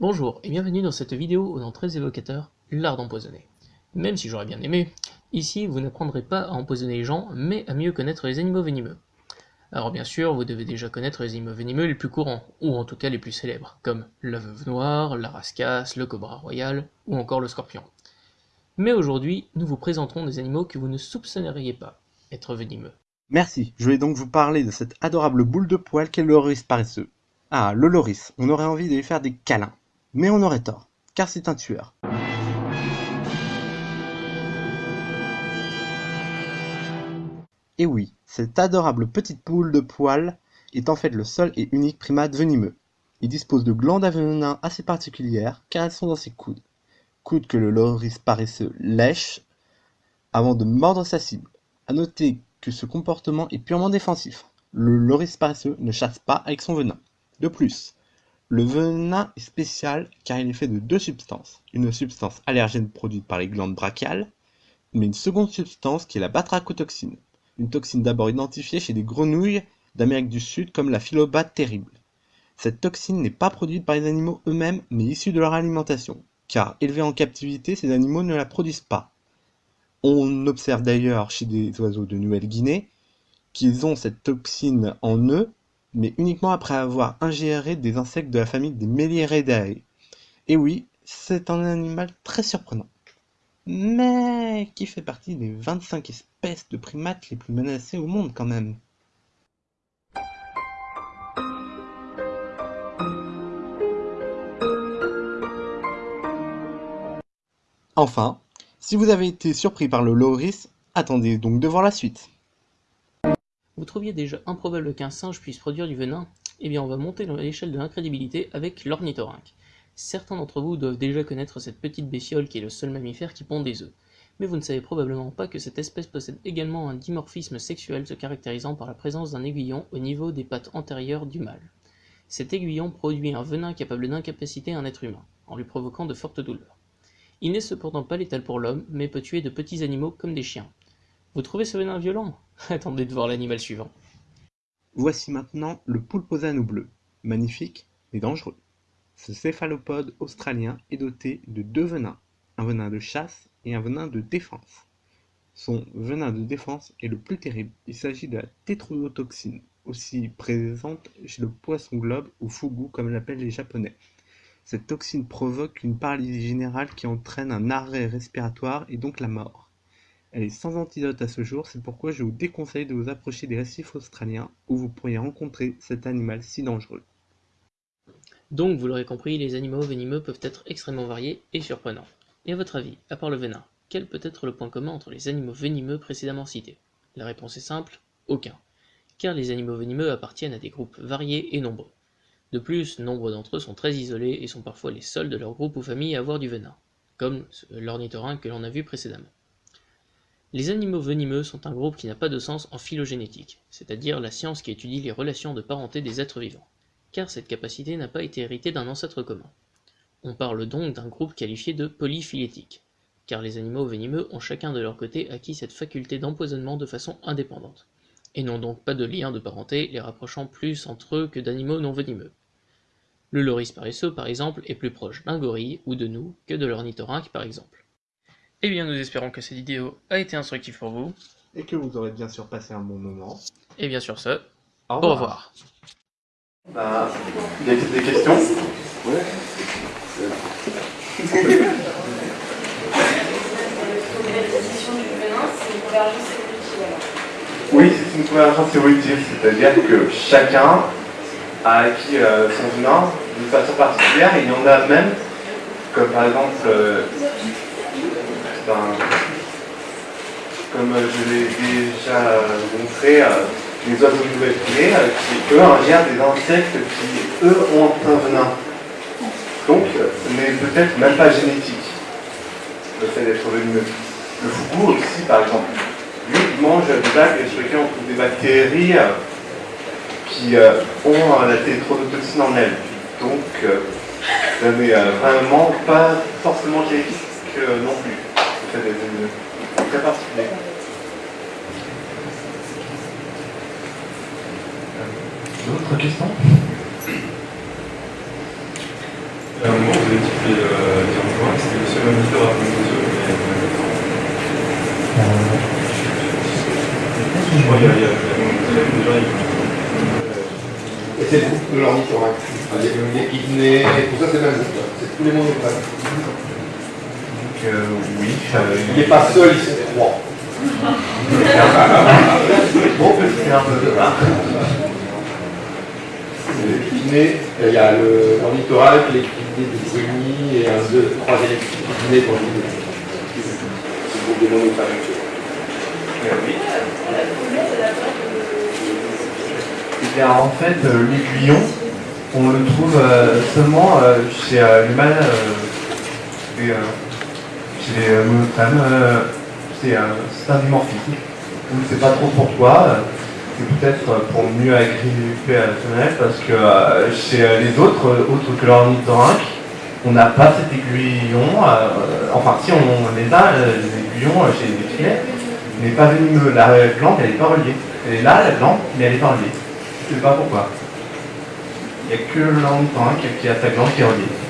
Bonjour et bienvenue dans cette vidéo au nom très évocateur, l'art d'empoisonner. Même si j'aurais bien aimé, ici vous n'apprendrez pas à empoisonner les gens, mais à mieux connaître les animaux venimeux. Alors bien sûr, vous devez déjà connaître les animaux venimeux les plus courants, ou en tout cas les plus célèbres, comme la veuve noire, la rascasse, le cobra royal, ou encore le scorpion. Mais aujourd'hui, nous vous présenterons des animaux que vous ne soupçonneriez pas être venimeux. Merci, je vais donc vous parler de cette adorable boule de poil qu'est le loris paresseux. Ah, le loris, on aurait envie de lui faire des câlins. Mais on aurait tort, car c'est un tueur. Et oui, cette adorable petite boule de poil est en fait le seul et unique primate venimeux. Il dispose de glandes à venin assez particulières, car elles sont dans ses coudes. Coudes que le loris paresseux lèche avant de mordre sa cible. A noter que ce comportement est purement défensif. Le loris paresseux ne chasse pas avec son venin. De plus, le venin est spécial car il est fait de deux substances. Une substance allergène produite par les glandes brachiales, mais une seconde substance qui est la batrachotoxine. Une toxine d'abord identifiée chez des grenouilles d'Amérique du Sud comme la philobate terrible. Cette toxine n'est pas produite par les animaux eux-mêmes mais issue de leur alimentation car élevés en captivité, ces animaux ne la produisent pas. On observe d'ailleurs chez des oiseaux de Nouvelle-Guinée qu'ils ont cette toxine en eux, mais uniquement après avoir ingéré des insectes de la famille des Melieridae. Et oui, c'est un animal très surprenant, mais qui fait partie des 25 espèces de primates les plus menacées au monde quand même. Enfin, si vous avez été surpris par le loris, attendez donc de voir la suite. Vous trouviez déjà improbable qu'un singe puisse produire du venin? Eh bien on va monter l'échelle de l'incrédibilité avec l'ornithorynque. Certains d'entre vous doivent déjà connaître cette petite bestiole qui est le seul mammifère qui pond des œufs. Mais vous ne savez probablement pas que cette espèce possède également un dimorphisme sexuel se caractérisant par la présence d'un aiguillon au niveau des pattes antérieures du mâle. Cet aiguillon produit un venin capable d'incapaciter un être humain, en lui provoquant de fortes douleurs. Il n'est cependant pas létal pour l'homme, mais peut tuer de petits animaux comme des chiens. Vous trouvez ce venin violent Attendez de voir l'animal suivant. Voici maintenant le poulposano bleu, magnifique mais dangereux. Ce céphalopode australien est doté de deux venins, un venin de chasse et un venin de défense. Son venin de défense est le plus terrible, il s'agit de la tétrodotoxine, aussi présente chez le poisson globe ou fugu comme l'appellent les japonais. Cette toxine provoque une paralysie générale qui entraîne un arrêt respiratoire et donc la mort. Elle est sans antidote à ce jour, c'est pourquoi je vous déconseille de vous approcher des récifs australiens où vous pourriez rencontrer cet animal si dangereux. Donc, vous l'aurez compris, les animaux venimeux peuvent être extrêmement variés et surprenants. Et à votre avis, à part le venin, quel peut être le point commun entre les animaux venimeux précédemment cités? La réponse est simple, aucun. Car les animaux venimeux appartiennent à des groupes variés et nombreux. De plus, nombre d'entre eux sont très isolés et sont parfois les seuls de leur groupe ou famille à avoir du venin, comme l'ornithorynque que l'on a vu précédemment. Les animaux venimeux sont un groupe qui n'a pas de sens en phylogénétique, c'est-à-dire la science qui étudie les relations de parenté des êtres vivants, car cette capacité n'a pas été héritée d'un ancêtre commun. On parle donc d'un groupe qualifié de polyphylétique, car les animaux venimeux ont chacun de leur côté acquis cette faculté d'empoisonnement de façon indépendante, et n'ont donc pas de lien de parenté les rapprochant plus entre eux que d'animaux non venimeux. Le loris paresseux, par exemple, est plus proche d'un gorille ou de nous que de l'ornithorynque, par exemple. Eh bien, nous espérons que cette vidéo a été instructive pour vous. Et que vous aurez bien sûr passé un bon moment. Et bien sûr ce, Au au revoir. Bah, des, des questions? Ouais. Oui, c'est une convergence évolutive, c'est-à-dire que chacun a acquis euh, son venin d'une façon particulière et il y en a même, comme par exemple, euh, ben, comme je l'ai déjà montré, euh, les oiseaux Nouvelle-Guinée euh, qui eux ingèrent des insectes qui eux ont un venin. Donc ce n'est peut-être même pas génétique, le fait d'être. Le fougou aussi par exemple, lui il mange des sur lesquelles on trouve des bactéries euh, qui euh, ont euh, la tétrodotoxine en elles. Donc ça n'est euh, vraiment pas forcément génétique euh, non plus. C'est très particulier. D'autres questions? À un moment, vous avez dit que euh, c'était le seul moniteur à prendre des œufs, mais. Je crois qu'il y a. il y a- il y a déjà, il- Et c'est le groupe de l'ornithorynque. Il y a le équidné, tout ça, c'est même groupe. C'est tous les monotrèmes. Euh, oui. euh, Il n'est pas seul, ils sont trois. Bon, c'est un peu de L'équidné, il y a le- l'équidné des zénis et un deux- troisième équidné pour le monotrèmes. Eh bien, en fait, euh, l'aiguillon, on le trouve euh, seulement euh, chez euh, l'humain, et, euh, euh, c'est c'est un dimorphisme. C'est pas trop pour toi. C'est peut-être pour mieux agripper à la femelle, parce que euh, chez euh, les autres, euh, autres que l'ornithorynque, on n'a pas cet aiguillon. enfin, si on les a, euh, les aiguillons euh, chez les filets, mais pas venimeux. La glande, elle n'est pas reliée. Elle est là, la glande, mais elle n'est pas reliée. Je sais pas pourquoi. Il n'y a que l'ornithorynque qui a sa glande qui est reliée.